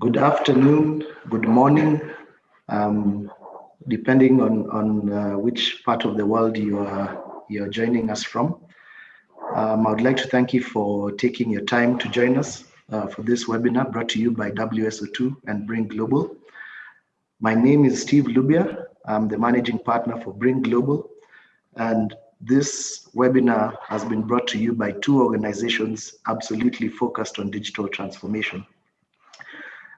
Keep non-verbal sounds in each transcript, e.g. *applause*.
good afternoon, good morning, um, depending on, on uh, which part of the world you are, you're joining us from. Um, I would like to thank you for taking your time to join us uh, for this webinar brought to you by WSO2 and Bring Global. My name is Steve Lubia. I'm the managing partner for Bring Global. And this webinar has been brought to you by two organizations absolutely focused on digital transformation.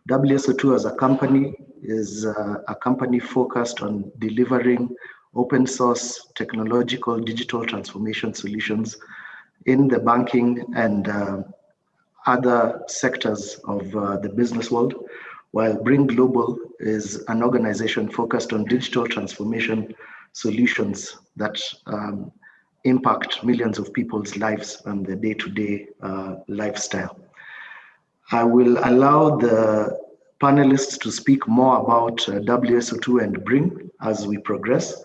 WSO2 as a company is uh, a company focused on delivering open source technological digital transformation solutions in the banking and uh, other sectors of uh, the business world, while Bring Global is an organization focused on digital transformation solutions that um, impact millions of people's lives and their day-to-day uh, lifestyle. I will allow the panelists to speak more about uh, WSO2 and Bring as we progress.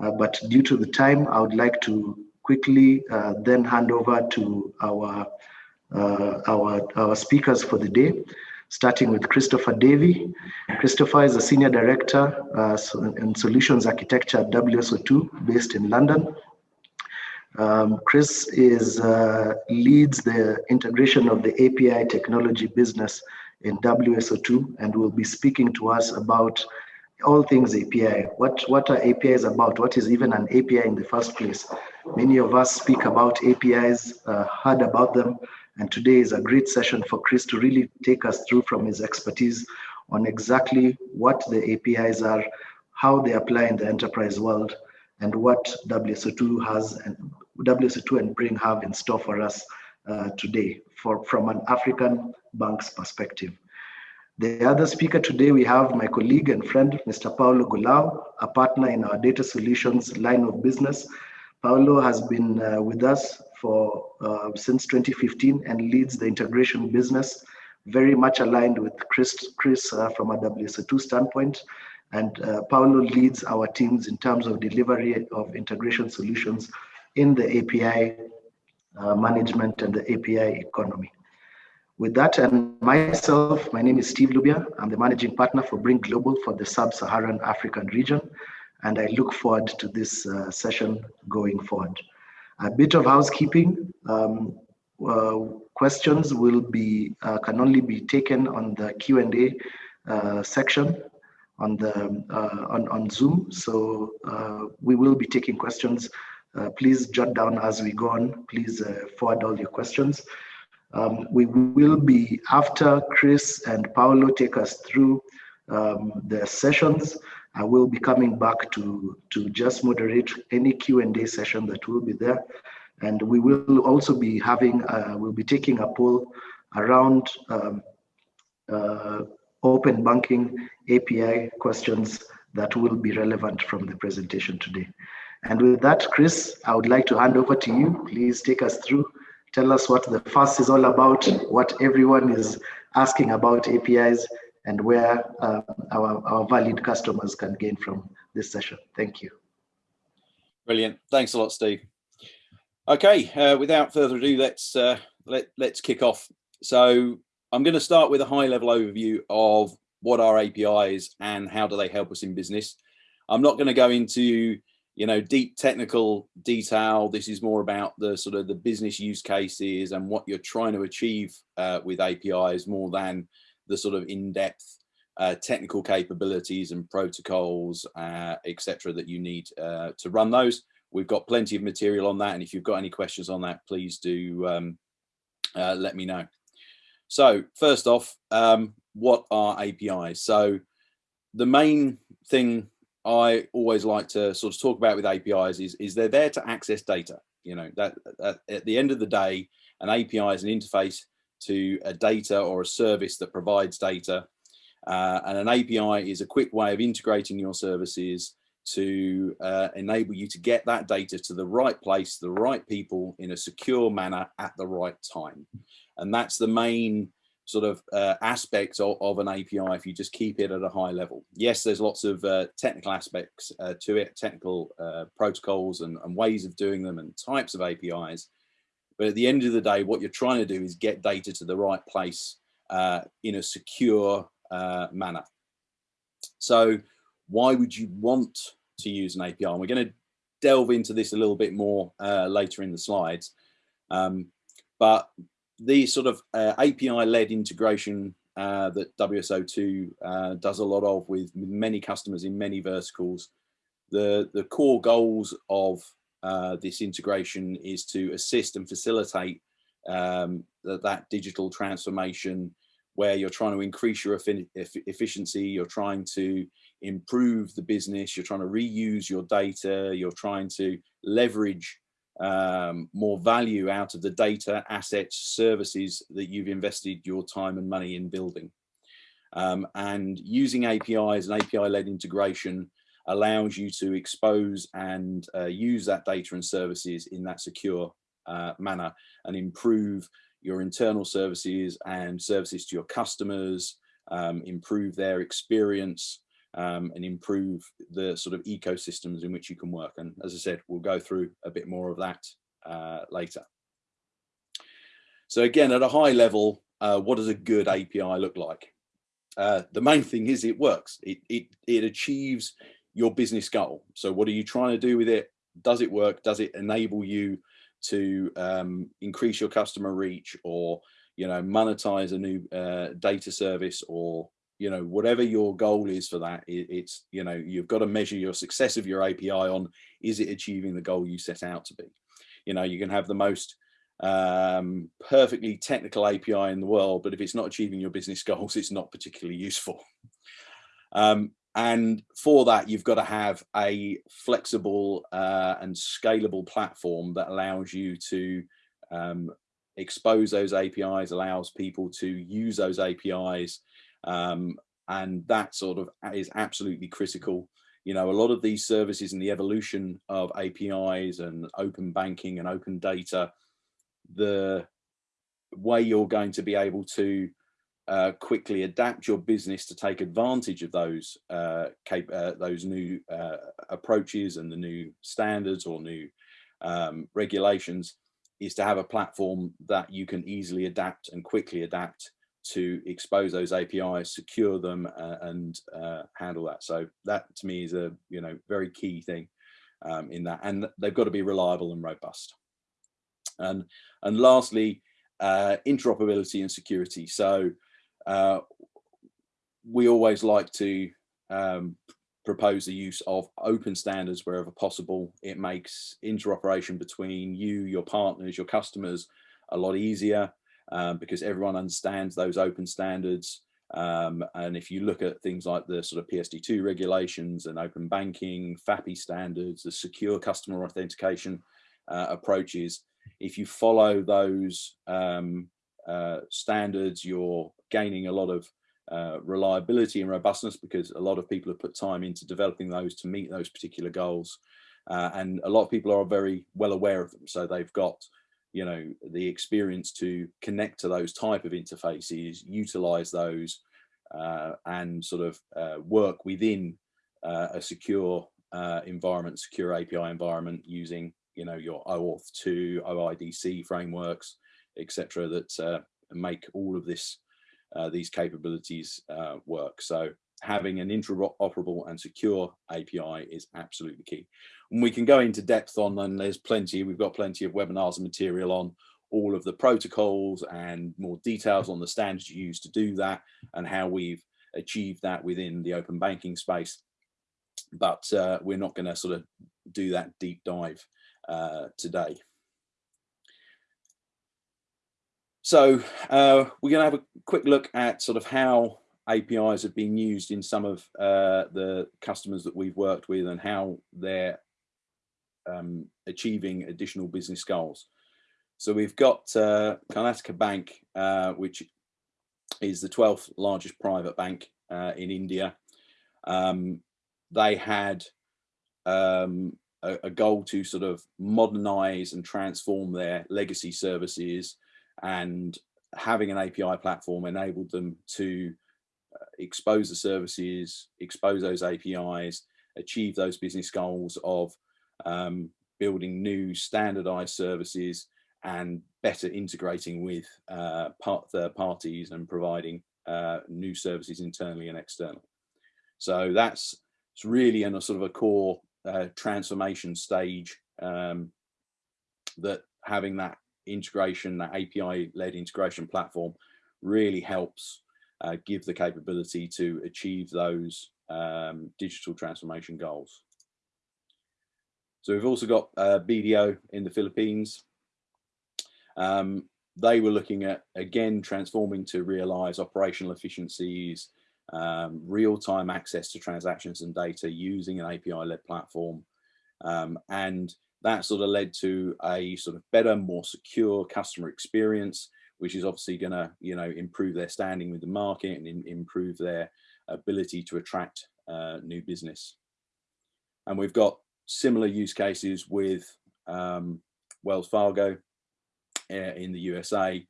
Uh, but due to the time, I would like to quickly uh, then hand over to our, uh, our, our speakers for the day, starting with Christopher Davey. Christopher is a Senior Director uh, in Solutions Architecture at WSO2 based in London. Um, Chris is uh, leads the integration of the API technology business in WSO2 and will be speaking to us about all things API. What, what are APIs about? What is even an API in the first place? Many of us speak about APIs, uh, heard about them, and today is a great session for Chris to really take us through from his expertise on exactly what the APIs are, how they apply in the enterprise world, and what WSO2 has and WSO2 and Bring have in store for us uh, today for, from an African bank's perspective. The other speaker today, we have my colleague and friend, Mr. Paulo Goulao, a partner in our data solutions line of business. Paulo has been uh, with us for uh, since 2015 and leads the integration business, very much aligned with Chris, Chris uh, from a WSO2 standpoint. And uh, Paulo leads our teams in terms of delivery of integration solutions in the API uh, management and the API economy. With that, and myself, my name is Steve Lubia. I'm the managing partner for Bring Global for the Sub-Saharan African region, and I look forward to this uh, session going forward. A bit of housekeeping. Um, uh, questions will be uh, can only be taken on the Q&A uh, section on the uh, on, on Zoom. So uh, we will be taking questions uh, please jot down as we go on. Please uh, forward all your questions. Um, we will be, after Chris and Paulo take us through um, the sessions, I will be coming back to, to just moderate any Q&A session that will be there. And we will also be having, uh, we'll be taking a poll around um, uh, open banking API questions that will be relevant from the presentation today. And with that, Chris, I would like to hand over to you. Please take us through. Tell us what the FAST is all about, what everyone is asking about APIs, and where uh, our, our valued customers can gain from this session. Thank you. Brilliant. Thanks a lot, Steve. Okay, uh, without further ado, let's uh, let, let's kick off. So I'm going to start with a high level overview of what are APIs and how do they help us in business. I'm not going to go into you know, deep technical detail. This is more about the sort of the business use cases and what you're trying to achieve uh, with APIs more than the sort of in-depth uh, technical capabilities and protocols, uh, etc., that you need uh, to run those. We've got plenty of material on that, and if you've got any questions on that, please do um, uh, let me know. So first off, um, what are APIs? So the main thing I always like to sort of talk about with APIs is, is they're there to access data. You know, that, that at the end of the day, an API is an interface to a data or a service that provides data. Uh, and an API is a quick way of integrating your services to uh, enable you to get that data to the right place, the right people in a secure manner at the right time. And that's the main sort of uh, aspects of, of, an API if you just keep it at a high level. Yes, there's lots of uh, technical aspects uh, to it, technical uh, protocols and, and, ways of doing them and types of APIs. But at the end of the day, what you're trying to do is get data to the right place uh, in a secure uh, manner. So why would you want to use an API? And we're going to delve into this a little bit more later in the slides. Um, but the sort of uh, API-led integration uh, that WSO2 uh, does a lot of with many customers in many verticals, the, the core goals of uh, this integration is to assist and facilitate um, that, that digital transformation where you're trying to increase your efficiency, you're trying to improve the business, you're trying to reuse your data, you're trying to leverage um, more value out of the data, assets, services that you've invested your time and money in building. Um, and using APIs and API-led integration allows you to expose and uh, use that data and services in that secure uh, manner and improve your internal services and services to your customers, um, improve their experience um, and improve the sort of ecosystems in which you can work. And as I said, we'll go through a bit more of that uh, later. So again, at a high level, uh, what does a good API look like? Uh, the main thing is it works. It, it, it achieves your business goal. So what are you trying to do with it? Does it work? Does it enable you to um, increase your customer reach or you know monetize a new uh, data service or you know whatever your goal is for that it, it's you know you've got to measure your success of your api on is it achieving the goal you set out to be you know you can have the most um, perfectly technical api in the world but if it's not achieving your business *laughs* goals it's not particularly useful um, and for that, you've got to have a flexible uh, and scalable platform that allows you to um, expose those APIs, allows people to use those APIs. Um, and that sort of is absolutely critical. You know, a lot of these services and the evolution of APIs and open banking and open data, the way you're going to be able to uh, quickly adapt your business to take advantage of those uh, uh, those new uh, approaches and the new standards or new um, regulations is to have a platform that you can easily adapt and quickly adapt to expose those APIs, secure them, uh, and uh, handle that. So that to me is a you know very key thing um, in that, and they've got to be reliable and robust. And and lastly, interoperability and security. So uh, we always like to um, propose the use of open standards wherever possible. It makes interoperation between you, your partners, your customers a lot easier um, because everyone understands those open standards. Um, and if you look at things like the sort of PSD2 regulations and open banking, FAPI standards, the secure customer authentication uh, approaches, if you follow those um, uh, standards, you're gaining a lot of uh, reliability and robustness because a lot of people have put time into developing those to meet those particular goals. Uh, and a lot of people are very well aware of them. So they've got, you know, the experience to connect to those type of interfaces, utilize those uh, and sort of uh, work within uh, a secure environment, secure API environment using, you know, your OAuth 2, OIDC frameworks, etc. that uh, make all of this uh, these capabilities uh, work. So having an interoperable and secure API is absolutely key. And we can go into depth on, and there's plenty, we've got plenty of webinars and material on all of the protocols and more details on the standards you use to do that and how we've achieved that within the open banking space. But uh, we're not going to sort of do that deep dive uh, today. So uh, we're going to have a quick look at sort of how APIs have been used in some of uh, the customers that we've worked with and how they're um, achieving additional business goals. So we've got uh, Karnataka Bank, uh, which is the 12th largest private bank uh, in India. Um, they had um, a, a, goal to sort of modernize and transform their legacy services and having an API platform enabled them to expose the services, expose those APIs, achieve those business goals of um, building new standardized services and better integrating with uh, part third parties and providing uh, new services internally and externally. So that's it's really in a sort of a core uh, transformation stage um, that having that integration, that API-led integration platform really helps uh, give the capability to achieve those um, digital transformation goals. So we've also got uh, BDO in the Philippines. Um, they were looking at, again, transforming to realize operational efficiencies, um, real-time access to transactions and data using an API-led platform. Um, and that sort of led to a sort of better, more secure customer experience, which is obviously going to, you know, improve their standing with the market and in, improve their ability to attract uh, new business. And we've got similar use cases with um, Wells Fargo uh, in the USA,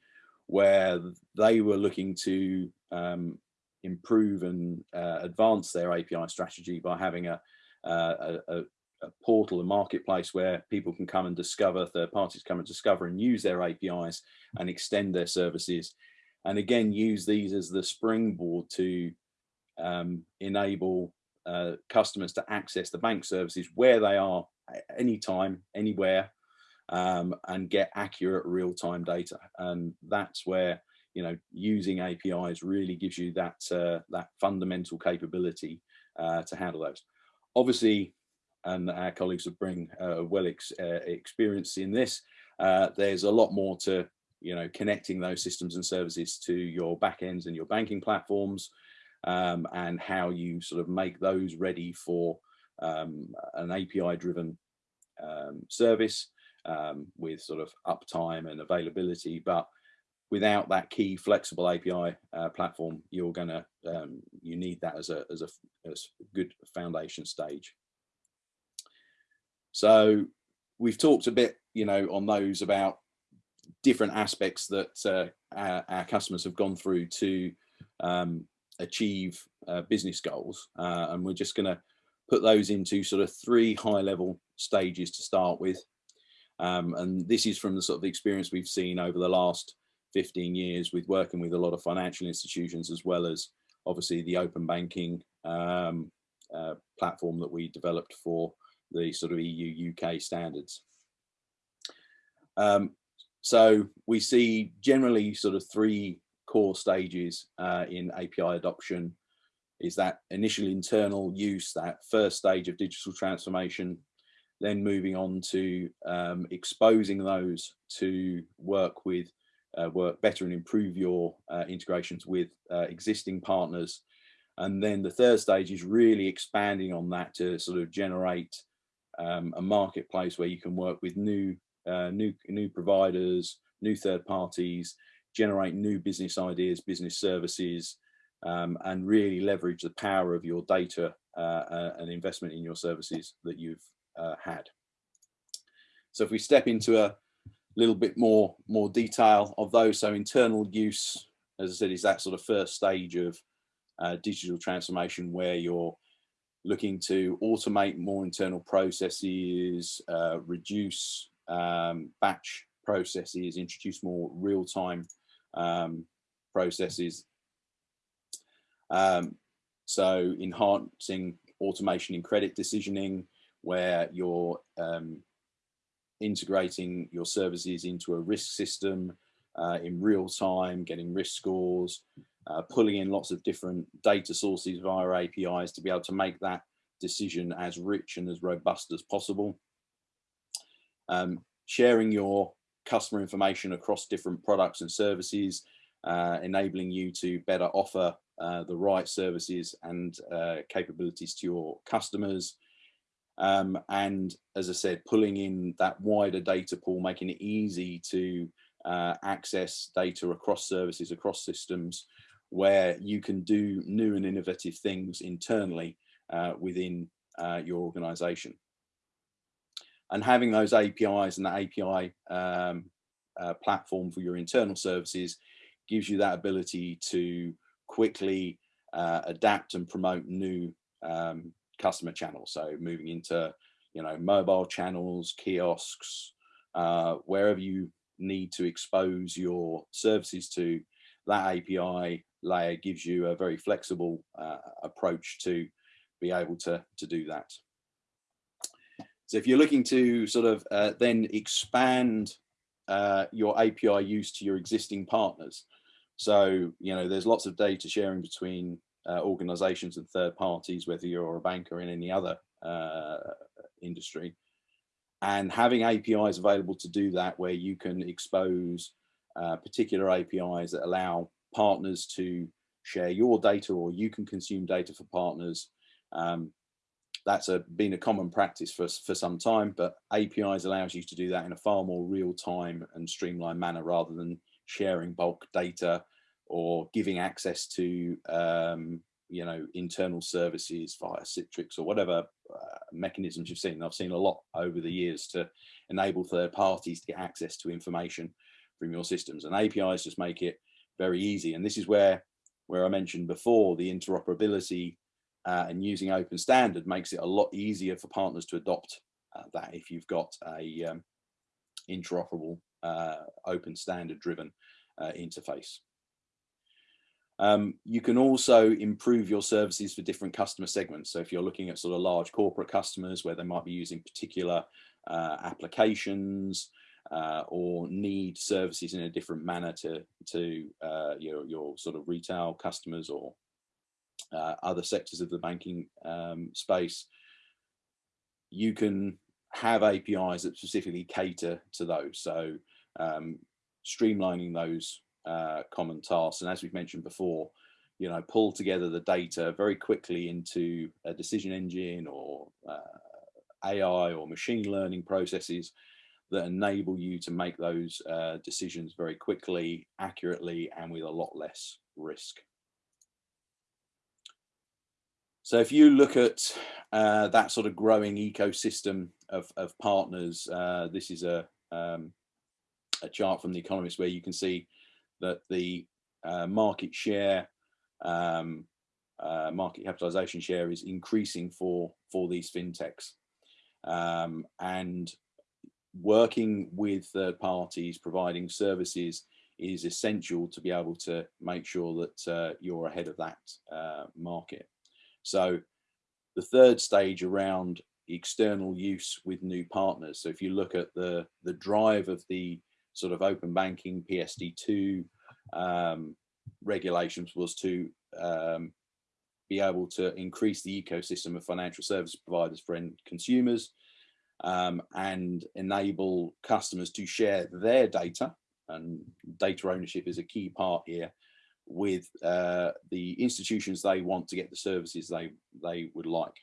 where they were looking to um, improve and uh, advance their API strategy by having a, a, a, a, portal, a marketplace where people can come and discover, third parties come and discover and use their APIs and extend their services. And again, use these as the springboard to um, enable uh, customers to access the bank services where they are anytime, anywhere, um, and get accurate real-time data. And that's where you know using APIs really gives you that uh, that fundamental capability uh, to handle those. Obviously, and our colleagues will bring uh, well ex uh, experience in this. Uh, there's a lot more to you know connecting those systems and services to your backends and your banking platforms um, and how you sort of make those ready for um, an API driven um, service um, with sort of uptime and availability. But without that key flexible API uh, platform, you're gonna um, you need that as a as a as good foundation stage. So we've talked a bit, you know, on those about different aspects that uh, our, our, customers have gone through to um, achieve uh, business goals. Uh, and we're just going to put those into sort of three high level stages to start with. Um, and this is from the sort of the experience we've seen over the last 15 years with working with a lot of financial institutions as well as obviously the open banking um, uh, platform that we developed for the sort of EU UK standards. Um, so we see generally sort of three core stages uh, in API adoption is that initial internal use, that first stage of digital transformation, then moving on to um, exposing those to work with, uh, work better and improve your uh, integrations with uh, existing partners. And then the third stage is really expanding on that to sort of generate um, a marketplace where you can work with new, uh, new, new providers, new third parties, generate new business ideas, business services, um, and really leverage the power of your data uh, uh, and investment in your services that you've uh, had. So if we step into a little bit more, more detail of those, so internal use, as I said, is that sort of first stage of uh, digital transformation where you're looking to automate more internal processes, uh, reduce um, batch processes, introduce more real-time um, processes. Um, so enhancing automation in credit decisioning, where you're um, integrating your services into a risk system uh, in real time, getting risk scores, uh, pulling in lots of different data sources via APIs to be able to make that decision as rich and as robust as possible. Um, sharing your customer information across different products and services, uh, enabling you to better offer uh, the right services and uh, capabilities to your customers. Um, and as I said, pulling in that wider data pool, making it easy to uh, access data across services, across systems, where you can do new and innovative things internally uh, within uh, your organization and having those APIs and the API um, uh, platform for your internal services gives you that ability to quickly uh, adapt and promote new um, customer channels. So moving into, you know, mobile channels, kiosks, uh, wherever you need to expose your services to, that API layer gives you a very flexible uh, approach to be able to, to do that. So if you're looking to sort of uh, then expand uh, your API use to your existing partners, so, you know, there's lots of data sharing between uh, organizations and third parties, whether you're a bank or in any other uh, industry. And having APIs available to do that, where you can expose uh, particular APIs that allow partners to share your data or you can consume data for partners. Um, that's a, been a common practice for, for some time, but APIs allows you to do that in a far more real time and streamlined manner rather than sharing bulk data or giving access to um, you know internal services via Citrix or whatever uh, mechanisms you've seen. I've seen a lot over the years to enable third parties to get access to information from your systems and APIs just make it very easy. And this is where where I mentioned before the interoperability uh, and using open standard makes it a lot easier for partners to adopt uh, that if you've got a um, interoperable uh, open standard driven uh, interface. Um, you can also improve your services for different customer segments. So if you're looking at sort of large corporate customers where they might be using particular uh, applications uh, or need services in a different manner to, to uh, your, your sort of retail customers or uh, other sectors of the banking um, space, you can have APIs that specifically cater to those. So um, streamlining those uh, common tasks. And as we've mentioned before, you know, pull together the data very quickly into a decision engine or uh, AI or machine learning processes that enable you to make those uh, decisions very quickly, accurately, and with a lot less risk. So if you look at uh, that sort of growing ecosystem of, of partners, uh, this is a, um, a chart from The Economist where you can see that the uh, market share, um, uh, market capitalization share is increasing for, for these fintechs. Um, and working with third parties, providing services is essential to be able to make sure that uh, you're ahead of that uh, market. So the third stage around external use with new partners. So if you look at the, the drive of the sort of open banking PSD2 um, regulations was to um, be able to increase the ecosystem of financial service providers for end consumers um, and enable customers to share their data and data ownership is a key part here with uh, the institutions they want to get the services they they would like.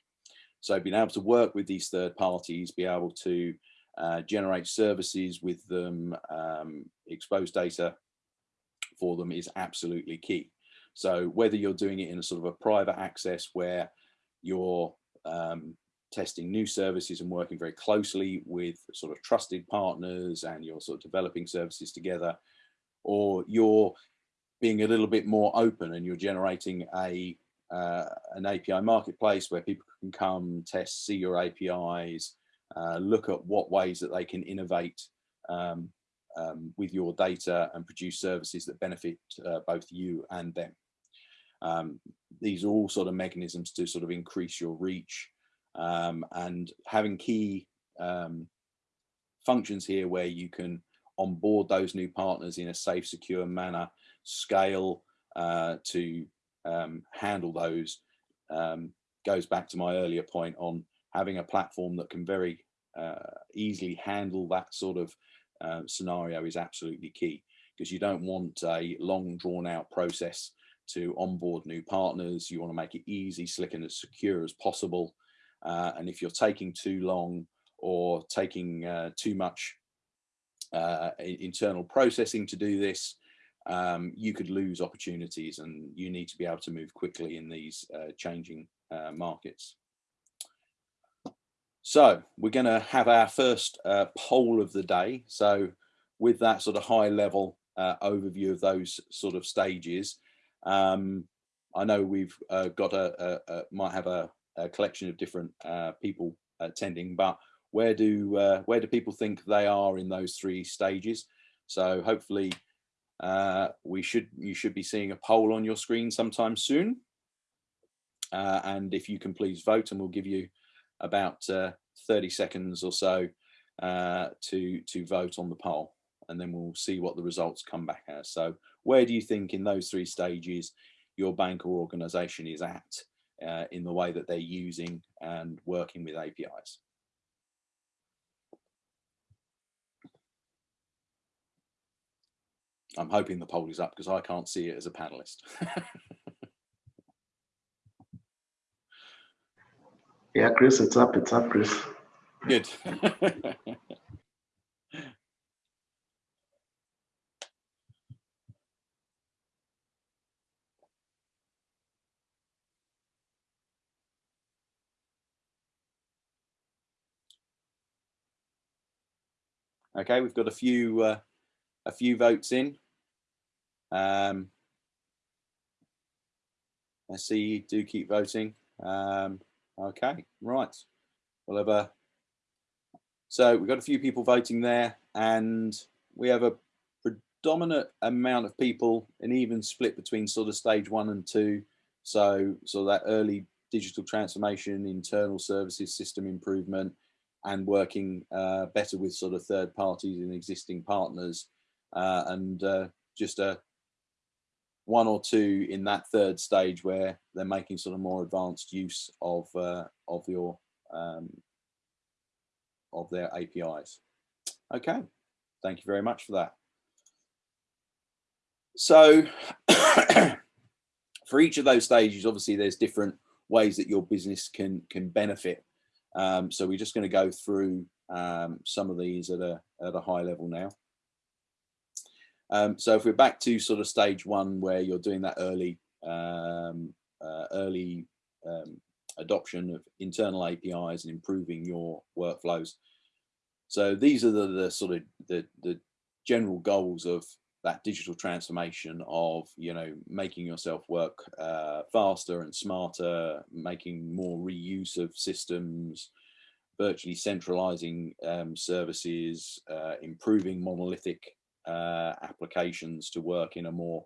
So being able to work with these third parties, be able to uh, generate services with them, um, expose data for them is absolutely key. So whether you're doing it in a sort of a private access where you're um, testing new services and working very closely with sort of trusted partners and you're sort of developing services together, or you're being a little bit more open and you're generating a uh, an API marketplace where people can come test, see your APIs, uh, look at what ways that they can innovate um, um, with your data and produce services that benefit uh, both you and them. Um, these are all sort of mechanisms to sort of increase your reach um, and having key um, functions here where you can onboard those new partners in a safe, secure manner, scale uh, to um, handle those um, goes back to my earlier point on having a platform that can very uh, easily handle that sort of uh, scenario is absolutely key because you don't want a long drawn out process to onboard new partners. You want to make it easy, slick and as secure as possible. Uh, and if you're taking too long or taking uh, too much uh, internal processing to do this, um, you could lose opportunities and you need to be able to move quickly in these uh, changing uh, markets. So we're going to have our first uh, poll of the day. So with that sort of high level overview of those sort of stages, um, I know we've got a, a, a, might have a, a, collection of different uh, people attending, but where do uh, where do people think they are in those three stages? So hopefully uh, we should you should be seeing a poll on your screen sometime soon. Uh, and if you can please vote and we'll give you about uh, 30 seconds or so uh, to to vote on the poll and then we'll see what the results come back as. So where do you think in those three stages your bank or organization is at uh, in the way that they're using and working with APIs? I'm hoping the poll is up because I can't see it as a panelist. *laughs* yeah, Chris, it's up. It's up, Chris. Good. *laughs* Okay, we've got a few uh, a few votes in. Um, I see you do keep voting. Um, okay, right. We'll have a. So we've got a few people voting there, and we have a predominant amount of people, an even split between sort of stage one and two. So, so that early digital transformation, internal services, system improvement, and working uh, better with sort of third parties and existing partners uh, and uh, just a one or two in that third stage where they're making sort of more advanced use of uh, of your um, of their APIs. Okay, thank you very much for that. So *coughs* for each of those stages, obviously there's different ways that your business can can benefit um, so we're just going to go through um, some of these at a, at a high level now. Um, so if we're back to sort of stage one where you're doing that early um, uh, early um, adoption of internal APIs and improving your workflows. So these are the, the sort of the, the general goals of that digital transformation of you know making yourself work uh, faster and smarter making more reuse of systems virtually centralizing um, services uh, improving monolithic uh, applications to work in a more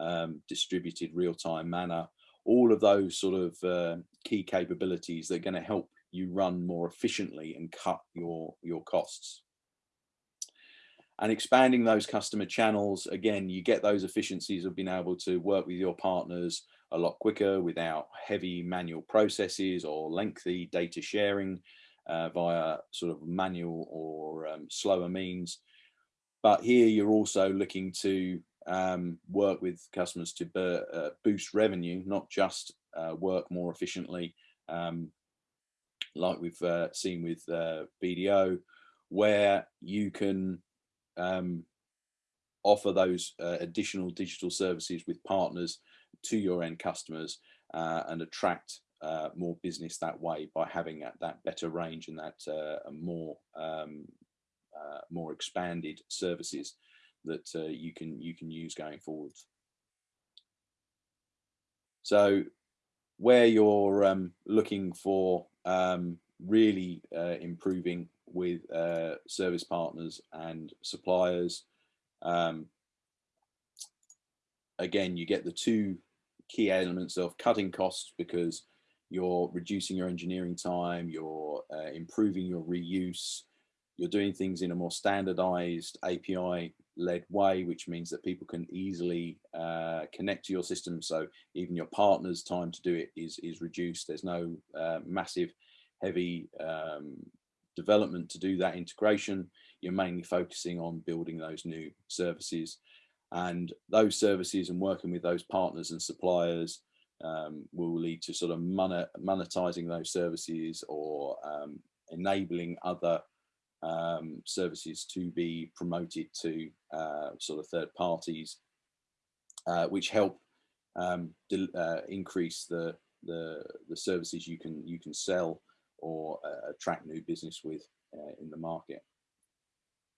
um, distributed real-time manner. All of those sort of uh, key capabilities that are going to help you run more efficiently and cut your your costs and expanding those customer channels again you get those efficiencies of being able to work with your partners a lot quicker without heavy manual processes or lengthy data sharing uh, via sort of manual or um, slower means. But here you're also looking to um, work with customers to uh, boost revenue not just uh, work more efficiently um, like we've uh, seen with uh, BDO where you can um, offer those uh, additional digital services with partners to your end customers uh, and attract uh, more business that way by having that, that better range and that uh, more um, uh, more expanded services that uh, you can you can use going forward. So where you're um, looking for um, really improving with uh, service partners and suppliers. Um, again, you get the two key elements of cutting costs because you're reducing your engineering time, you're uh, improving your reuse, you're doing things in a more standardized API led way, which means that people can easily uh, connect to your system. So even your partner's time to do it is, is reduced. There's no uh, massive heavy um, development to do that integration, you're mainly focusing on building those new services. And those services and working with those partners and suppliers um, will lead to sort of monetizing those services or um, enabling other um, services to be promoted to uh, sort of third parties, uh, which help um, uh, increase the, the the services you can you can sell or uh, attract new business with uh, in the market.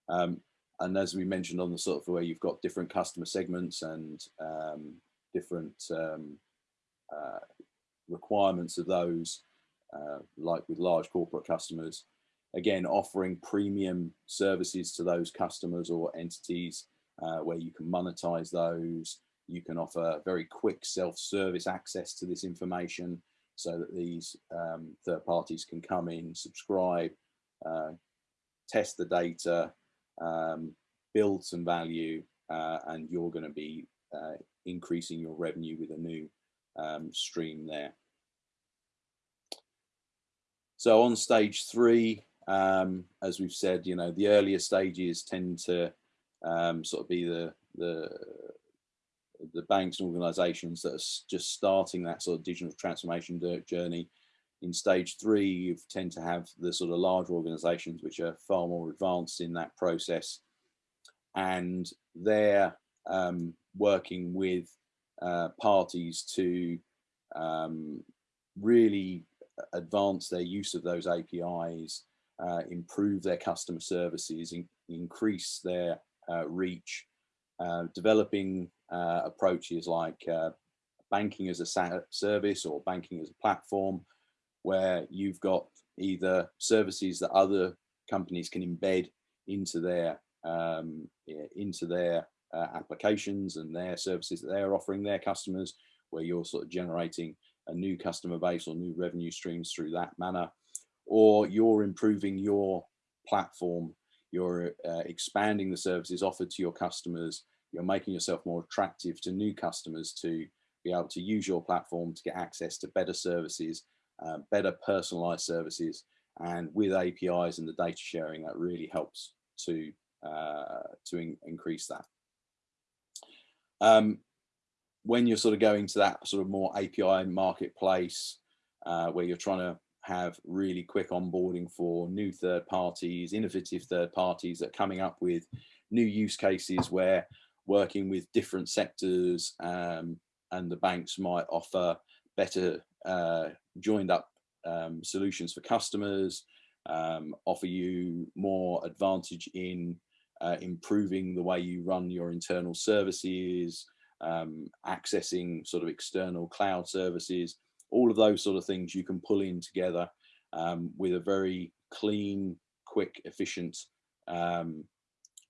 Um, and as we mentioned on the sort of where you've got different customer segments and um, different um, uh, requirements of those, uh, like with large corporate customers, again, offering premium services to those customers or entities uh, where you can monetize those. You can offer very quick self-service access to this information so that these um, third parties can come in, subscribe, uh, test the data, um, build some value, uh, and you're going to be uh, increasing your revenue with a new um, stream there. So on stage three, um, as we've said, you know, the earlier stages tend to um, sort of be the, the, the banks and organizations that are just starting that sort of digital transformation journey. In stage three, you tend to have the sort of larger organizations which are far more advanced in that process. And they're um, working with uh, parties to um, really advance their use of those APIs, uh, improve their customer services, in, increase their uh, reach, uh, developing uh, approaches like uh, banking as a service or banking as a platform, where you've got either services that other companies can embed into their um, into their uh, applications and their services that they're offering their customers, where you're sort of generating a new customer base or new revenue streams through that manner, or you're improving your platform, you're uh, expanding the services offered to your customers, you're making yourself more attractive to new customers to be able to use your platform to get access to better services, uh, better personalized services, and with APIs and the data sharing, that really helps to uh, to in increase that. Um, when you're sort of going to that sort of more API marketplace uh, where you're trying to have really quick onboarding for new third parties, innovative third parties that are coming up with new use cases where working with different sectors um, and the banks might offer better uh, joined up um, solutions for customers, um, offer you more advantage in uh, improving the way you run your internal services, um, accessing sort of external cloud services, all of those sort of things you can pull in together um, with a very clean, quick, efficient um,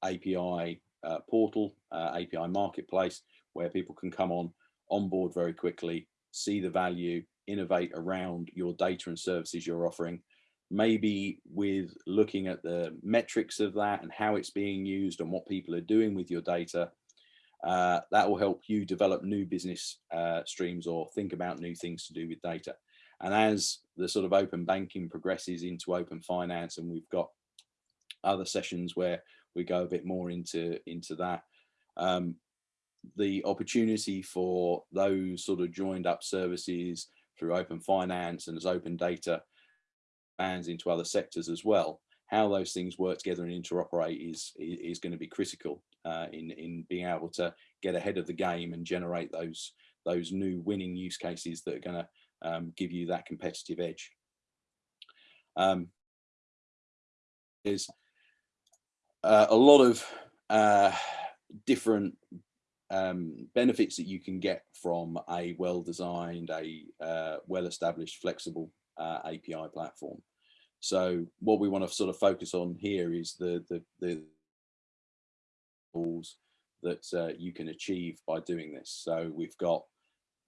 API uh, portal, uh, API marketplace, where people can come on, onboard very quickly, see the value, innovate around your data and services you're offering, maybe with looking at the metrics of that and how it's being used and what people are doing with your data, uh, that will help you develop new business uh, streams or think about new things to do with data. And as the sort of open banking progresses into open finance, and we've got other sessions where we go a bit more into, into that, um, the opportunity for those sort of joined up services through open finance and as open data bands into other sectors as well, how those things work together and interoperate is, is going to be critical uh, in, in being able to get ahead of the game and generate those, those new winning use cases that are going to um, give you that competitive edge. Um, there's uh, a lot of uh, different um, benefits that you can get from a well-designed, a uh, well-established, flexible uh, API platform. So what we want to sort of focus on here is the the the tools that uh, you can achieve by doing this. So we've got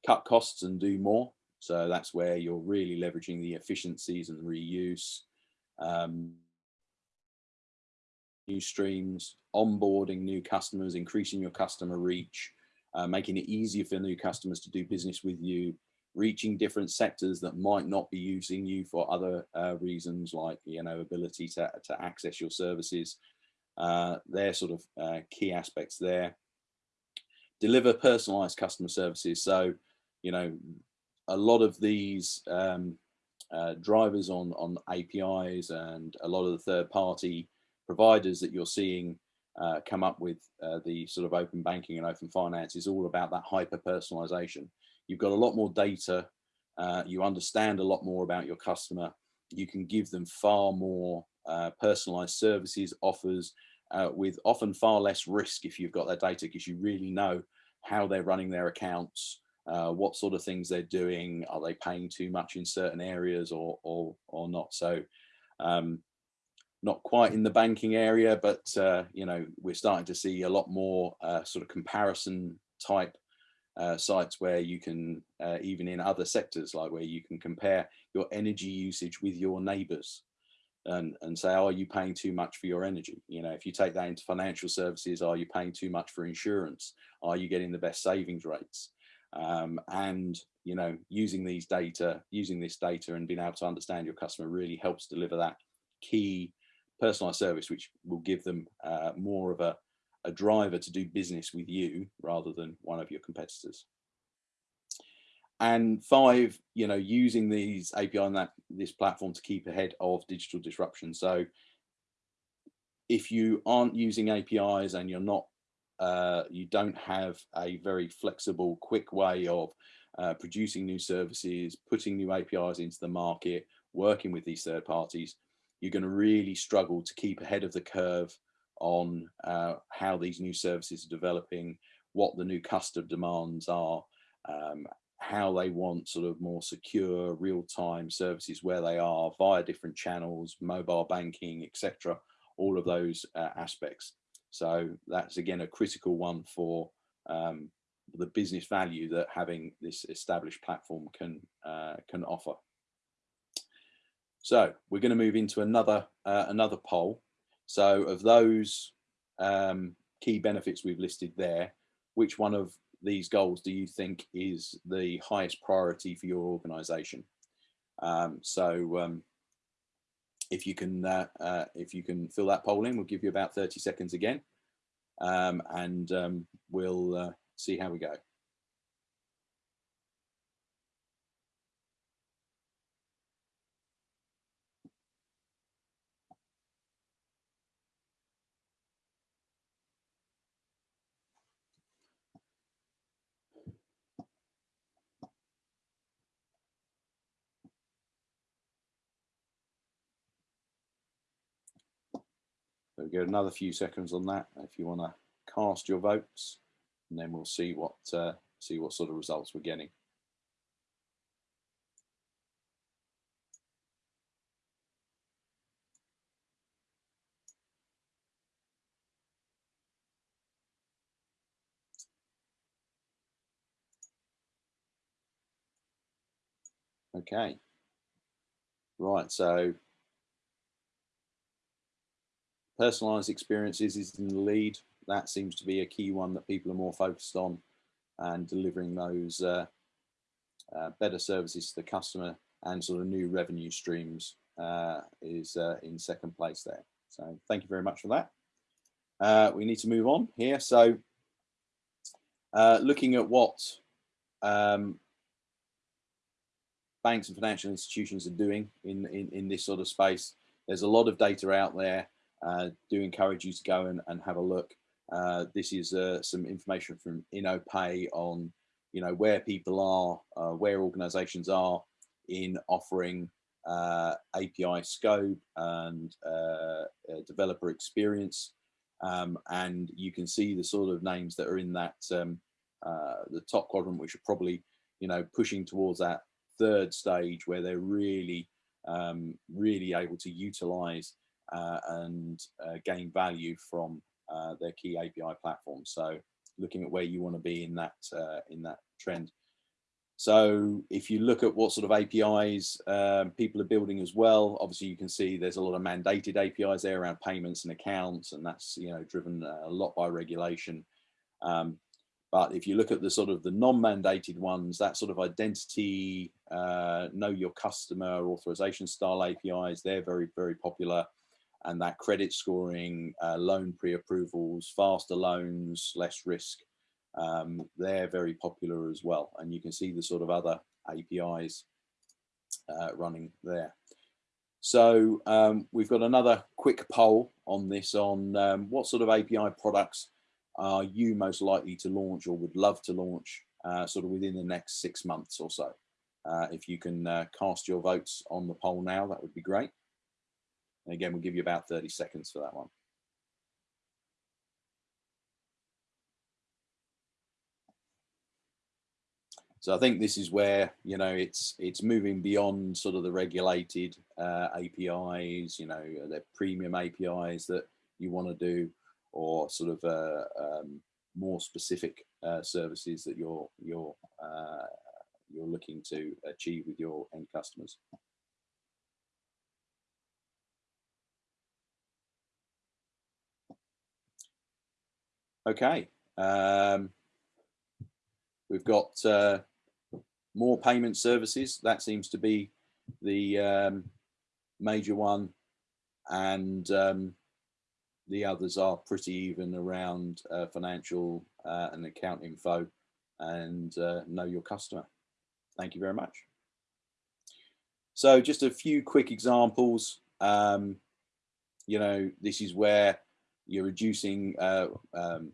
cut costs and do more. So that's where you're really leveraging the efficiencies and reuse. Um, new streams, onboarding new customers, increasing your customer reach, uh, making it easier for new customers to do business with you, reaching different sectors that might not be using you for other uh, reasons like you know ability to, to access your services. Uh, they're sort of uh, key aspects there. Deliver personalized customer services. So you know a lot of these um, uh, drivers on on APIs and a lot of the third party providers that you're seeing uh, come up with uh, the sort of open banking and open finance is all about that hyper personalization You've got a lot more data. Uh, you understand a lot more about your customer. You can give them far more uh, personalized services, offers, uh, with often far less risk if you've got that data because you really know how they're running their accounts, uh, what sort of things they're doing, are they paying too much in certain areas or, or, or not. So um, not quite in the banking area, but uh, you know we're starting to see a lot more uh, sort of comparison type uh, sites where you can uh, even in other sectors like where you can compare your energy usage with your neighbors and and say are you paying too much for your energy? You know if you take that into financial services are you paying too much for insurance? Are you getting the best savings rates? Um, and you know using these data using this data and being able to understand your customer really helps deliver that key personalized service which will give them uh, more of a, a driver to do business with you rather than one of your competitors. And five you know using these API and that this platform to keep ahead of digital disruption. So if you aren't using APIs and you're not uh, you don't have a very flexible quick way of uh, producing new services putting new APIs into the market working with these third parties you're going to really struggle to keep ahead of the curve on uh, how these new services are developing what the new customer demands are um, how they want sort of more secure real-time services where they are via different channels, mobile banking, etc. All of those uh, aspects. So that's again a critical one for um, the business value that having this established platform can uh, can offer. So we're going to move into another uh, another poll. So of those um, key benefits we've listed there, which one of these goals do you think is the highest priority for your organization? Um, so um, if you can uh, uh, if you can fill that poll in, we'll give you about 30 seconds again um, and um, we'll uh, see how we go. So we get another few seconds on that if you want to cast your votes, and then we'll see what uh, see what sort of results we're getting. Okay. Right, so personalized experiences is in the lead. That seems to be a key one that people are more focused on and delivering those uh, uh, better services to the customer and sort of new revenue streams uh, is uh, in second place there. So thank you very much for that. Uh, we need to move on here. So uh, looking at what um, banks and financial institutions are doing in, in, in this sort of space, there's a lot of data out there do encourage you to go and, and have a look. Uh, this is uh, some information from Innopay on, you know, where people are, uh, where organizations are in offering uh, API scope and uh, developer experience. Um, and you can see the sort of names that are in that, um, the top quadrant, which are probably, you know, pushing towards that third stage where they're really, um, really able to utilize uh, and uh, gain value from uh, their key API platforms. So looking at where you want to be in that in that trend. So if you look at what sort of APIs um, people are building as well, obviously you can see there's a lot of mandated APIs there around payments and accounts, and that's you know driven a lot by regulation. Um, but if you look at the sort of the non-mandated ones, that sort of identity, uh, know your customer, authorization style APIs, they're very, very popular and that credit scoring, uh, loan pre-approvals, faster loans, less risk, um, they're very popular as well. And you can see the sort of other APIs uh, running there. So um, we've got another quick poll on this on um, what sort of API products are you most likely to launch or would love to launch uh, sort of within the next six months or so. Uh, if you can uh, cast your votes on the poll now, that would be great. And again, we'll give you about 30 seconds for that one. So I think this is where you know it's it's moving beyond sort of the regulated uh, APIs, you know, the premium APIs that you want to do, or sort of uh, um, more specific uh, services that you're you're uh, you're looking to achieve with your end customers. Okay. Um, we've got uh, more payment services. That seems to be the um, major one. And um, the others are pretty even around uh, financial uh, and account info and uh, know your customer. Thank you very much. So just a few quick examples. Um, you know, this is where you're reducing uh, um,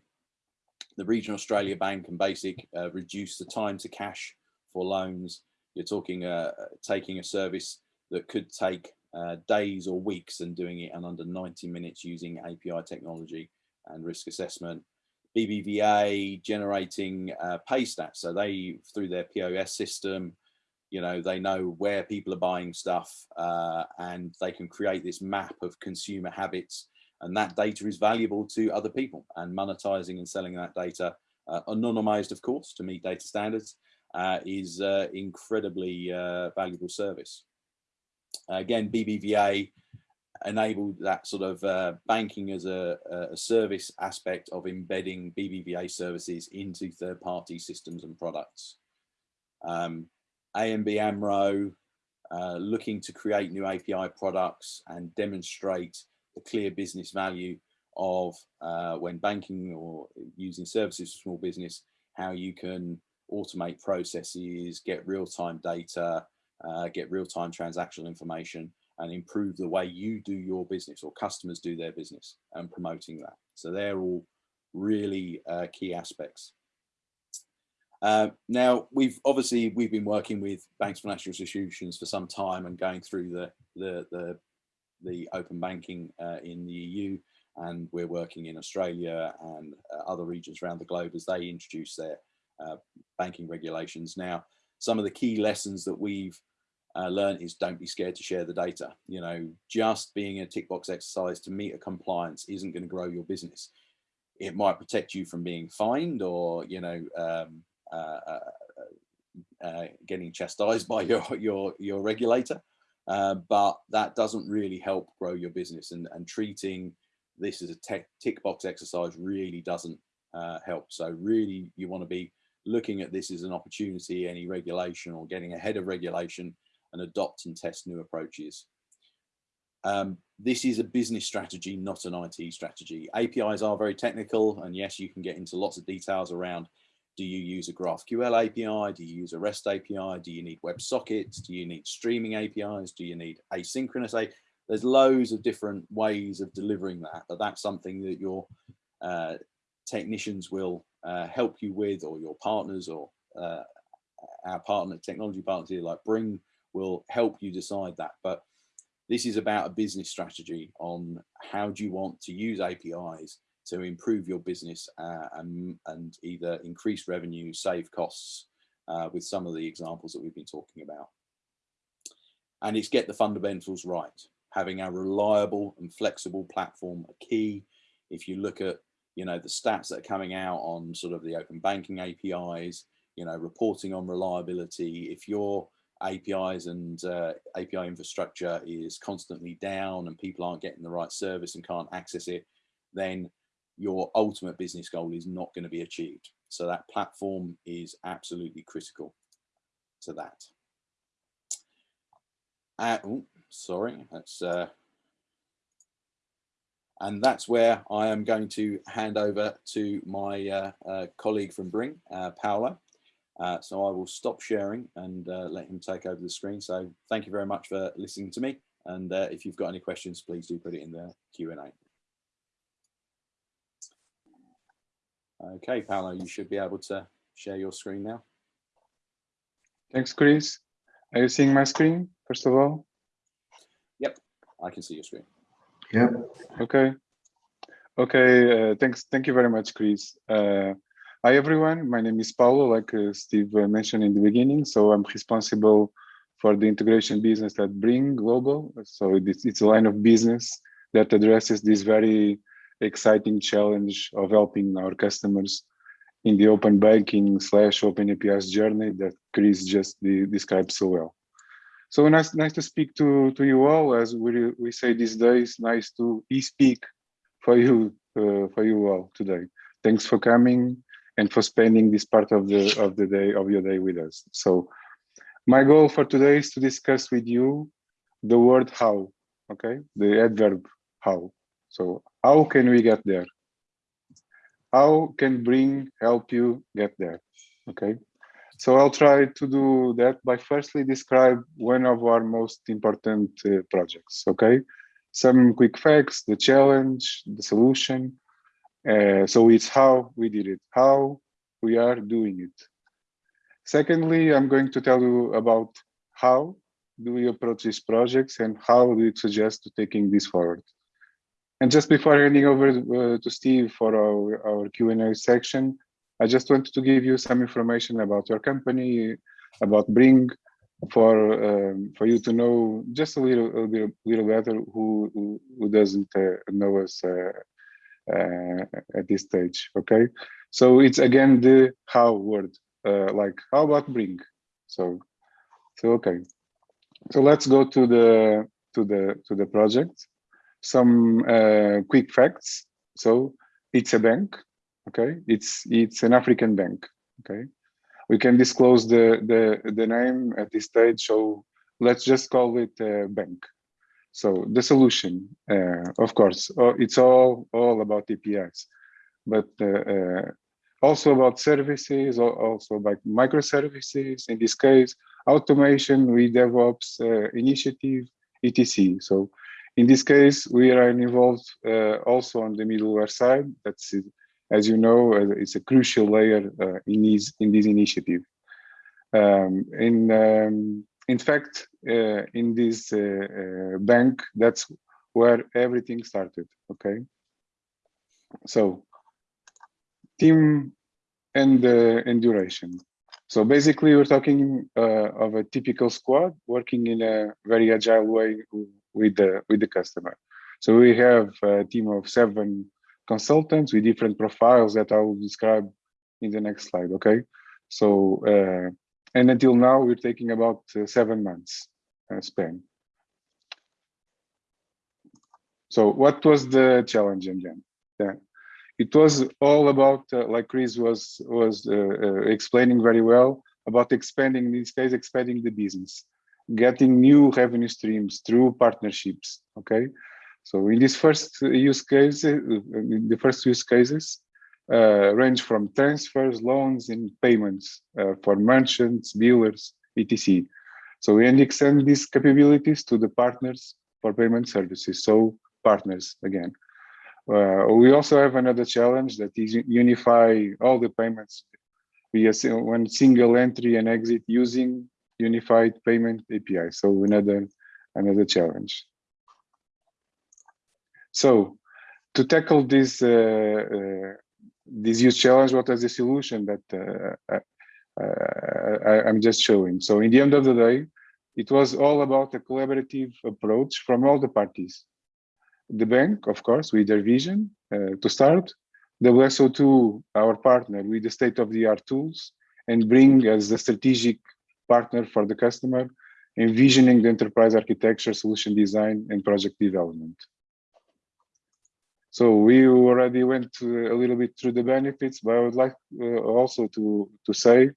the regional Australia Bank and Basiq uh, reduce the time to cash for loans. You're talking uh, taking a service that could take uh, days or weeks and doing it in under 90 minutes using API technology and risk assessment. BBVA generating uh, pay stats. So they, through their POS system, you know, they know where people are buying stuff uh, and they can create this map of consumer habits and that data is valuable to other people. And monetizing and selling that data uh, anonymized of course to meet data standards uh, is uh, incredibly uh, valuable service. Again BBVA enabled that sort of uh, banking as a, a, service aspect of embedding BBVA services into third-party systems and products. Um, ABN AMRO uh, looking to create new API products and demonstrate the clear business value of uh, when banking or using services for small business, how you can automate processes, get real-time data, uh, get real-time transactional information and improve the way you do your business or customers do their business and promoting that. So they're all really uh, key aspects. Uh, now we've obviously we've been working with banks, financial institutions for some time and going through the the, the the open banking uh, in the EU and we're working in Australia and uh, other regions around the globe as they introduce their uh, banking regulations. Now, some of the key lessons that we've uh, learned is don't be scared to share the data. You know, just being a tick box exercise to meet a compliance isn't going to grow your business. It might protect you from being fined or, you know, um, uh, uh, getting chastised *laughs* by your, your, your regulator. Uh, but that doesn't really help grow your business and, and treating this as a tick box exercise really doesn't uh, help. So really you want to be looking at this as an opportunity, any regulation or getting ahead of regulation and adopt and test new approaches. Um, this is a business strategy, not an IT strategy. APIs are very technical and yes, you can get into lots of details around do you use a GraphQL API? Do you use a REST API? Do you need WebSockets? Do you need streaming APIs? Do you need asynchronous? There's loads of different ways of delivering that, but that's something that your uh, technicians will uh, help you with or your partners or uh, our partner, technology partners here like Bring will help you decide that. But this is about a business strategy on how do you want to use APIs to improve your business uh, and, and, either increase revenue, save costs uh, with some of the examples that we've been talking about. And it's get the fundamentals right. Having a reliable and flexible platform a key. If you look at, you know, the stats that are coming out on sort of the open banking APIs, you know, reporting on reliability, if your APIs and uh, API infrastructure is constantly down and people aren't getting the right service and can't access it, then your ultimate business goal is not going to be achieved. So that platform is absolutely critical to that. Uh, oh, sorry, that's uh, and that's where I am going to hand over to my uh, uh, colleague from Bring, uh, Paulo. Uh, so I will stop sharing and let him take over the screen. So thank you very much for listening to me. And if you've got any questions, please do put it in the Q&A. Okay, Paulo, you should be able to share your screen now. Thanks, Chris. Are you seeing my screen, first of all? Yep, I can see your screen. Yep. Okay. Okay, uh, thanks. Thank you very much, Chris. Uh, Hi everyone, my name is Paulo, like uh, Steve uh, mentioned in the beginning. So I'm responsible for the integration business at Bring Global. So it's, it's a line of business that addresses this very exciting challenge of helping our customers in the open banking slash open APIs journey that Chris just de described so well. So nice, nice to speak to, to you all. As we, we say these days, nice to e-speak for you uh, for you all today. Thanks for coming and for spending this part of the of the day of your day with us. So my goal for today is to discuss with you the word how, okay? The adverb how. So how can we get there? How can Bring help you get there? Okay. So I'll try to do that by firstly describe one of our most important uh, projects. Okay. Some quick facts, the challenge, the solution, uh, so it's how we did it, how we are doing it. Secondly, I'm going to tell you about how do we approach these projects and how do we suggest to taking this forward. And just before handing over uh, to Steve for our, our Q&A section, I just wanted to give you some information about your company, about Bring, for um, for you to know just a little, a little, little better who, who, doesn't uh, know us uh, uh, at this stage okay? So it's again the how word uh, like how about Bring? So so okay. So let's go to the to the to the project some uh, quick facts so it's a bank okay it's it's an african bank okay we can disclose the the the name at this stage so let's just call it a bank so the solution, uh, of course, uh, it's all all about APIs, but uh, uh, also about services, also about microservices. In this case, automation with DevOps uh, initiative, etc. So in this case, we are involved uh, also on the middleware side. That's as you know, it's a crucial layer in this in this initiative. Um, in um, in fact, uh, in this uh, uh, bank, that's where everything started, okay? So, team and, and duration. So basically, we're talking of a typical squad working in a very agile way with the, with the customer. So we have a team of seven consultants with different profiles that I will describe in the next slide, okay? So uh, and until now, we're taking about uh, seven months uh, span. So what was the challenge again? Yeah. It was all about, uh, like Chris was was uh, uh, explaining very well, about expanding, in this case, expanding the business, getting new revenue streams through partnerships, okay? So in this first use case, uh, the first use cases, uh, range from transfers, loans, and payments uh, for merchants, dealers, etc. So we extend these capabilities to the partners for payment services. So partners again. Uh, we also have another challenge that is unify all the payments via one single entry and exit using unified payment API. So another another challenge. So to tackle this uh, uh, this huge challenge, what is the solution that uh, uh, I, am just showing? So in the end of the day, it was all about a collaborative approach from all the parties. The bank, of course, with their vision uh, to start, the WSO2, our partner, with the state-of-the-art tools, and Bring as a strategic partner for the customer, envisioning the enterprise architecture, solution design, and project development. So we already went a little bit through the benefits, but I would like uh, also to, to say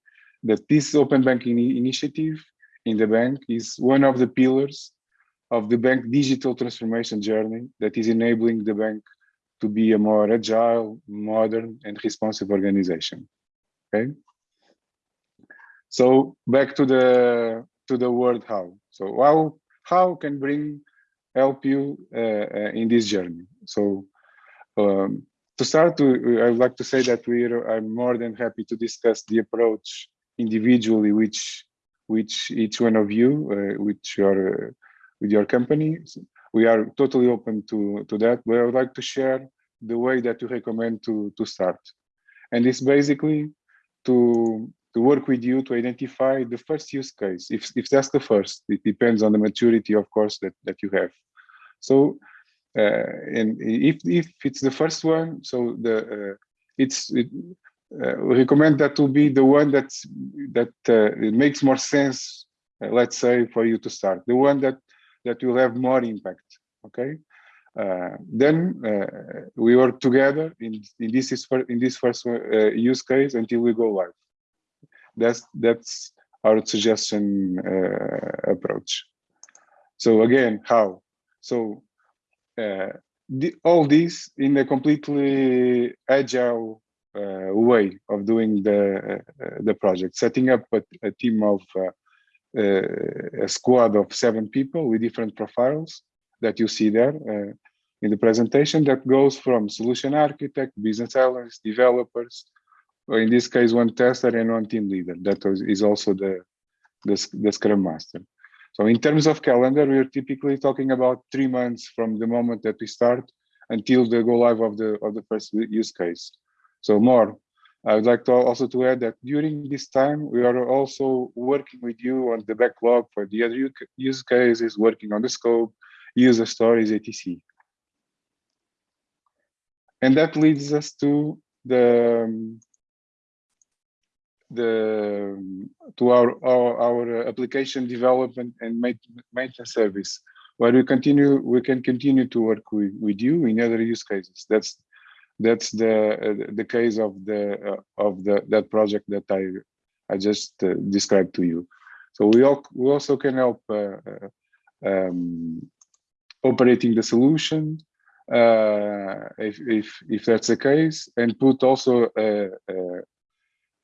that this open banking initiative in the bank is one of the pillars of the bank digital transformation journey that is enabling the bank to be a more agile, modern, and responsive organization. Okay. So back to the to the word how. So how how can Bring help you uh, uh, in this journey? So um, to start, I would like to say that we are I'm more than happy to discuss the approach individually, which which each one of you, uh, which your uh, with your company, we are totally open to to that. But I would like to share the way that you recommend to to start. And it's basically to to work with you to identify the first use case. If if that's the first, it depends on the maturity, of course, that that you have. So, uh, and if if it's the first one, so the uh, it's it, uh, we recommend that to be the one that's that uh, it makes more sense. Uh, let's say for you to start the one that that will have more impact. Okay. Uh, then we work together in, in this is for, in this first use case until we go live. That's that's our suggestion approach. So again, how? So the, all this in a completely agile uh, way of doing the uh, the project, setting up a, a team of uh, a squad of seven people with different profiles that you see there in the presentation that goes from solution architect, business analysts, developers, or in this case, one tester and one team leader. That is also the, the, the Scrum Master. So in terms of calendar, we're typically talking about three months from the moment that we start until the go live of the of the first use case. So more. I would like to also to add that during this time, we are also working with you on the backlog for the other use cases, working on the scope, user stories, etc and that leads us to the um, the to our, our our, application development and maintenance service. Where we continue we can continue to work with, with you in other use cases. That's that's the uh, the case of the uh, of the that project that i i just uh, described to you. So we all we also can help uh, uh, um, operating the solution uh, if, if, if that's the case, and put also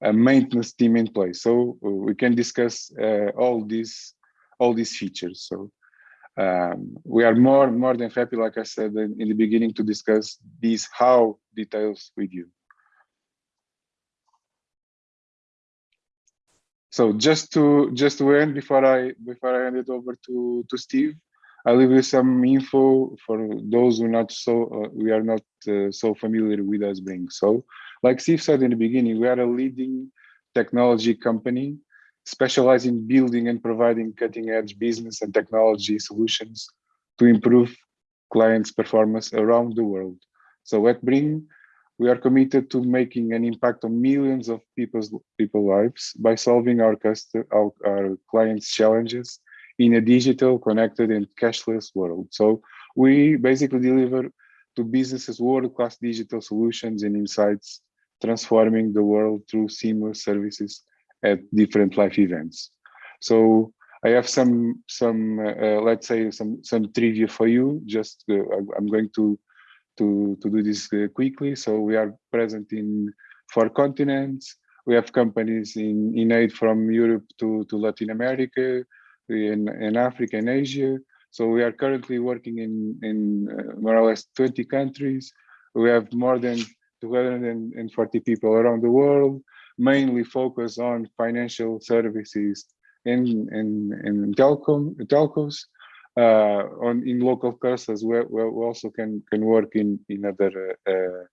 a, maintenance team in place. So we can discuss uh, all these all these features. So um, we are more more than happy, like I said in, in the beginning, to discuss these how details with you. So just to just to end before I before I hand it over to to Steve, I'll leave you some info for those who not so uh, we are not uh, so familiar with Usbring. So, like Steve said in the beginning, we are a leading technology company specializing in building and providing cutting-edge business and technology solutions to improve clients' performance around the world. So at Bring, we are committed to making an impact on millions of people's people lives by solving our, our, our clients' challenges in a digital, connected, and cashless world. So we basically deliver to businesses world-class digital solutions and insights, transforming the world through seamless services at different life events. So I have some, some uh, let's say, some some trivia for you. Just uh, I'm going to to to do this uh, quickly. So we are present in four continents. We have companies in in aid from Europe to to Latin America, in, in Africa and Asia. So we are currently working in, in uh, more or less 20 countries. We have more than 240 people around the world, mainly focused on financial services in and, and telecom, telcos. Uh, on in local curses, we, we also can can work in in other uh,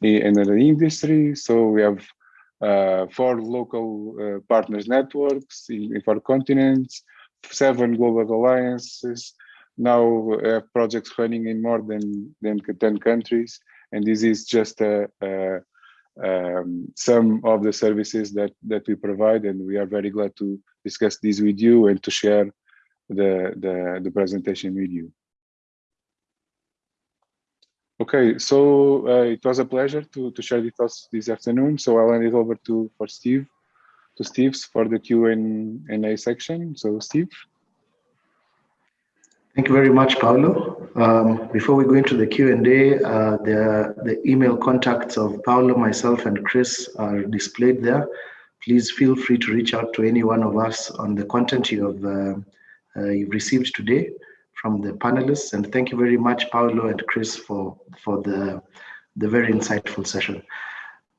in other industries. So we have uh, four local uh, partners networks in, in, four continents, seven global alliances, now projects running in more than, than 10 countries. And this is just a, a um, some of the services that, that we provide. And we are very glad to discuss this with you and to share the, the, the presentation with you. Okay, so uh, it was a pleasure to, to share with us this afternoon. So I'll hand it over to for Steve, to Steve's for the Q and A section. So Steve. Thank you very much, Paulo. Um, before we go into the Q&A, uh, the, the email contacts of Paulo, myself, and Chris are displayed there. Please feel free to reach out to any one of us on the content you have uh, uh, you've received today from the panelists. And thank you very much, Paulo and Chris, for, for the, the very insightful session.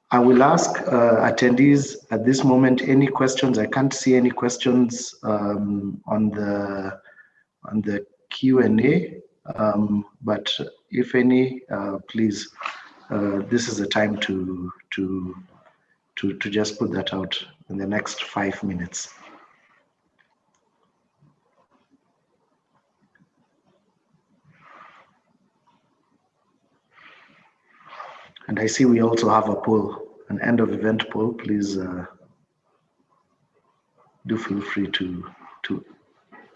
I will ask uh, attendees at this moment any questions. I can't see any questions um, on the on the Q&A, um, but if any, uh, please uh, this is the time to to to to just put that out in the next five minutes. And I see we also have a poll, an end of event poll. Please uh, do feel free to to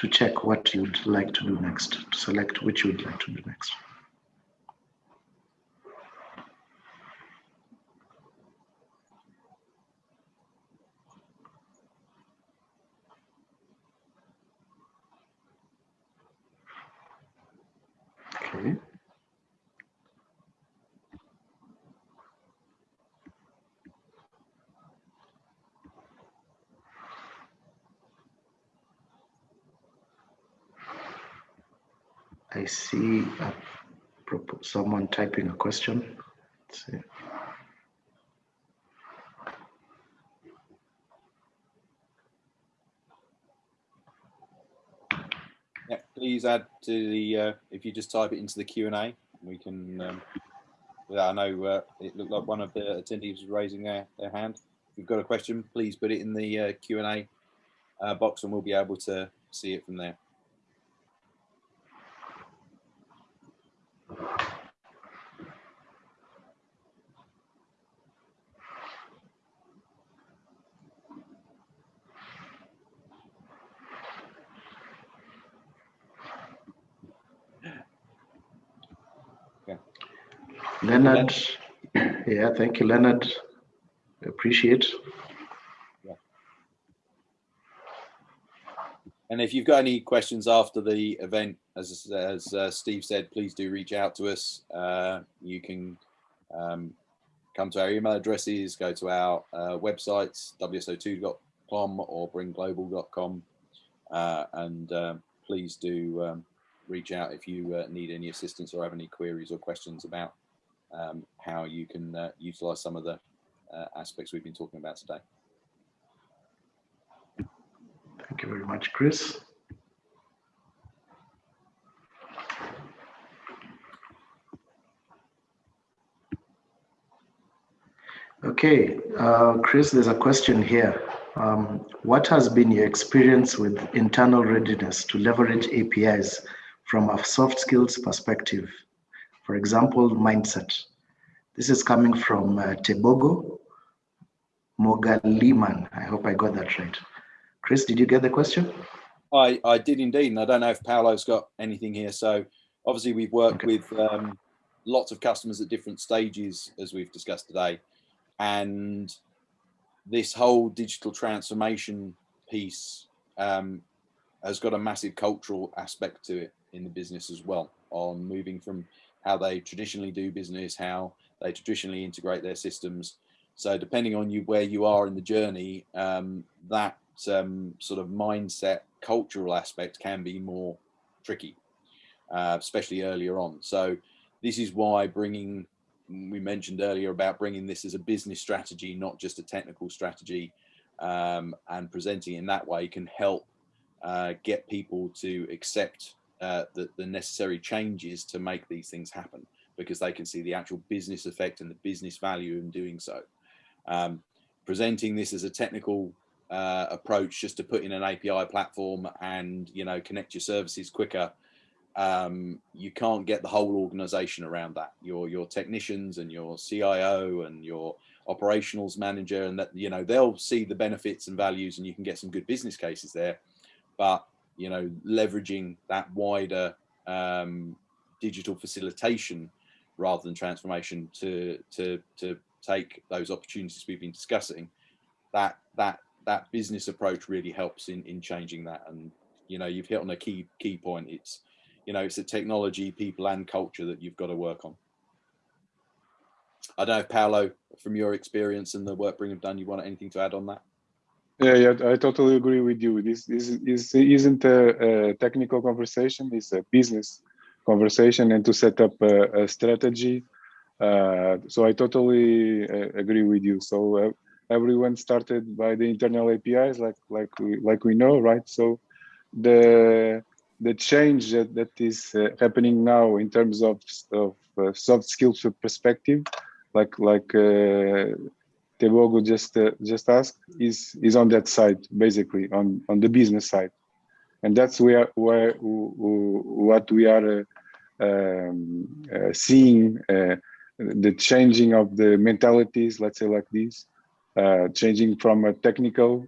to check what you'd like to do next, to select which you'd like to do next. Okay. I see a, someone typing a question. Let's see. Yeah, please add to the, uh, if you just type it into the Q&A, we can, um, I know uh, it looked like one of the attendees was raising their, their hand. If you've got a question, please put it in the uh, Q&A uh, box and we'll be able to see it from there. Leonard, yeah, thank you, Leonard. Appreciate. Yeah. And if you've got any questions after the event, as as uh, Steve said, please do reach out to us. Uh, you can um, come to our email addresses, go to our uh, websites, wso2.com or bringglobal.com, uh, and um, please do um, reach out if you uh, need any assistance or have any queries or questions about um, how you can uh, utilize some of the uh, aspects we've been talking about today. Thank you very much, Chris. Okay, uh, Chris, there's a question here. Um, what has been your experience with internal readiness to leverage APIs from a soft skills perspective for example, mindset. This is coming from uh, Tebogo Mogaliman. I hope I got that right. Chris, did you get the question? I, I did indeed, and I don't know if Paulo's got anything here. So obviously we've worked okay. with um, lots of customers at different stages, as we've discussed today. And this whole digital transformation piece um, has got a massive cultural aspect to it in the business as well on moving from how they traditionally do business, how they traditionally integrate their systems. So depending on you where you are in the journey, um, that um, sort of mindset, cultural aspect can be more tricky, uh, especially earlier on. So this is why bringing, we mentioned earlier about bringing this as a business strategy, not just a technical strategy, um, and presenting in that way can help uh, get people to accept uh, the, the necessary changes to make these things happen because they can see the actual business effect and the business value in doing so. Um, presenting this as a technical uh, approach just to put in an API platform and you know connect your services quicker um, you can't get the whole organization around that your your technicians and your CIO and your operationals manager and that you know they'll see the benefits and values and you can get some good business cases there but you know, leveraging that wider um, digital facilitation rather than transformation to to to take those opportunities we've been discussing. That that that business approach really helps in in changing that. And you know, you've hit on a key key point. It's you know, it's the technology, people, and culture that you've got to work on. I don't know, Paulo, from your experience and the work Bring have done, you want anything to add on that? Yeah, yeah, I totally agree with you. This, this, this isn't a, a, technical conversation; it's a business conversation, and to set up a, a strategy. Uh, so I totally uh, agree with you. So uh, everyone started by the internal APIs, like like we like we know, right? So the the change that, that is uh, happening now in terms of, of uh, soft skills perspective, like like uh, Tebogo just uh, just asked, is is on that side basically on on the business side, and that's where where what we are uh, um, uh, seeing uh, the changing of the mentalities. Let's say like this, changing from a technical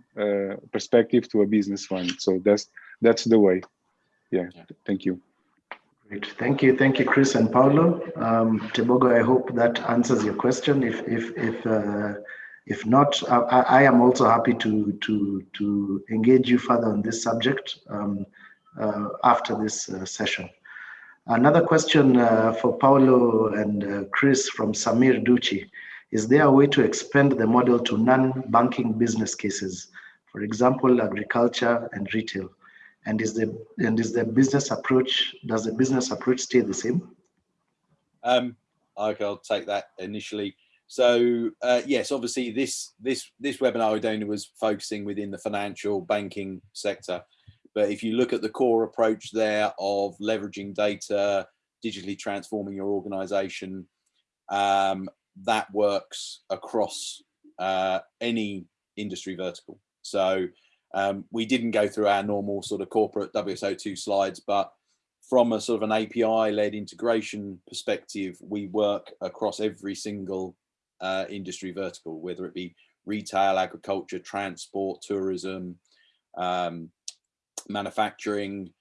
perspective to a business one. So that's that's the way. Yeah. yeah. Thank you. Great. Thank you. Thank you, Chris and Paulo. Um, Tebogo, I hope that answers your question. If if if uh, if not, I, I, am also happy to to to engage you further on this subject um, uh, after this uh, session. Another question uh, for Paulo and uh, Chris from Samir Duchi. Is there a way to expand the model to non-banking business cases? For example, agriculture and retail and is the and is the business approach does the business approach stay the same um i'll take that initially so uh, yes obviously this this this webinar only was focusing within the financial banking sector. But if you look at the core approach there of leveraging data digitally transforming your organization um, that works across uh, any industry vertical. So um, we didn't go through our normal sort of corporate WSO2 slides, but from a sort of an API-led integration perspective, we work across every single uh, industry vertical, whether it be retail, agriculture, transport, tourism, um, manufacturing,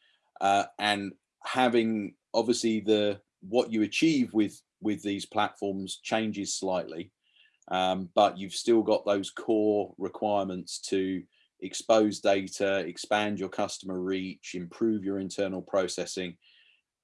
uh, and having obviously the what you achieve with with these platforms changes slightly, um, but you've still got those core requirements to expose data, expand your customer reach, improve your internal processing.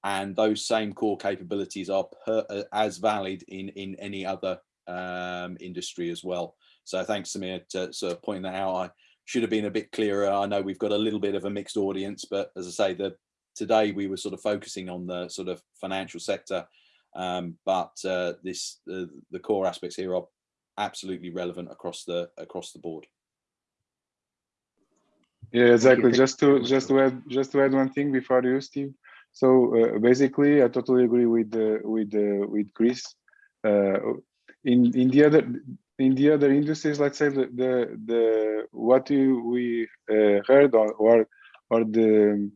And those same core capabilities are per, uh, as valid in, in any other um, industry as well. So thanks, Samir, to sort of pointing that out. I should have been a bit clearer. I know we've got a little bit of a mixed audience, but as I say, the today we were sort of focusing on the sort of financial sector, um, but uh, this uh, the core aspects here are absolutely relevant across the across the board. Yeah, exactly. Just to just to add just to add one thing before you, Steve. So uh, basically, I totally agree with uh, with uh, with Chris. Uh, in in the other in the other industries, let's say the the, the what you, we uh, heard or or, or the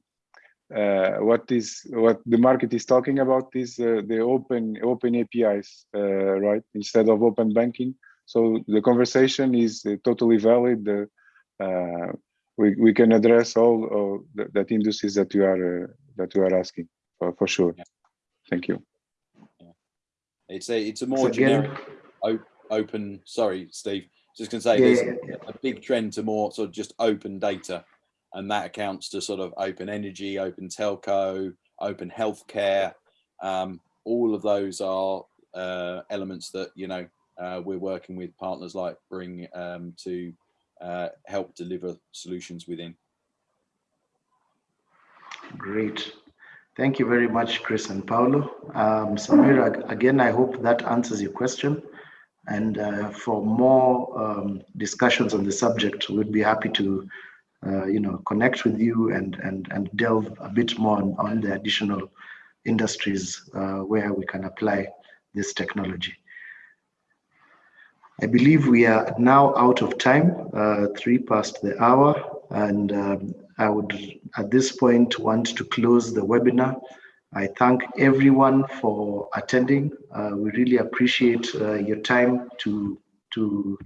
uh, what is what the market is talking about is the open open APIs, right? Instead of open banking. So the conversation is totally valid. The, we, we can address all, all that, that industries that you are uh, that you are asking for, for sure. Thank you. Yeah. It's a it's a more generic open. Sorry, Steve. Just gonna say yeah, there's a big trend to more sort of just open data, and that accounts to sort of open energy, open telco, open healthcare. Um, all of those are uh, elements that you know uh, we're working with partners like Bring um, to uh, help deliver solutions within. Great. Thank you very much, Chris and Paulo. Um, Samira, again, I hope that answers your question. And uh, for more um, discussions on the subject, we'd be happy to, uh, you know, connect with you and and and delve a bit more on, on the additional industries uh, where we can apply this technology. I believe we are now out of time, uh, three past the hour, and um, I would at this point want to close the webinar. I thank everyone for attending. Uh, we really appreciate uh, your time to to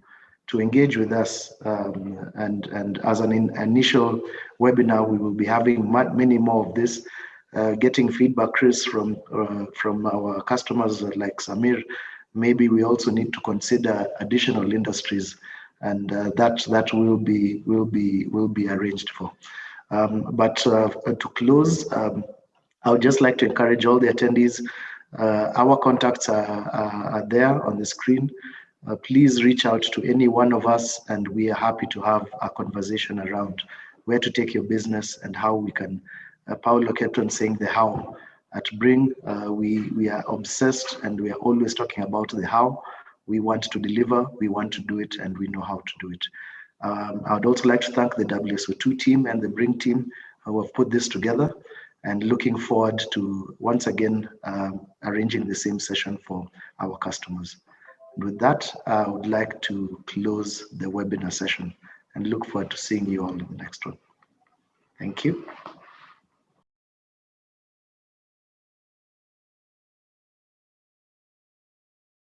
to engage with us. Um, and and as an in initial webinar, we will be having many more of this. Uh, getting feedback, Chris, from uh, from our customers like Samir maybe we also need to consider additional industries and uh, that that will be will be will be arranged for. Um, but uh, to close um, i would just like to encourage all the attendees uh, our contacts are, are, are, there on the screen. Uh, please reach out to any one of us and we are happy to have a conversation around where to take your business and how we can uh, Paulo kept on saying the how at Bring, uh, we, we are obsessed and we are always talking about the how. We want to deliver, we want to do it, and we know how to do it. Um, I would also like to thank the WSO2 team and the Bring team uh, who have put this together and looking forward to once again um, arranging the same session for our customers. With that, I would like to close the webinar session and look forward to seeing you all in the next one. Thank you.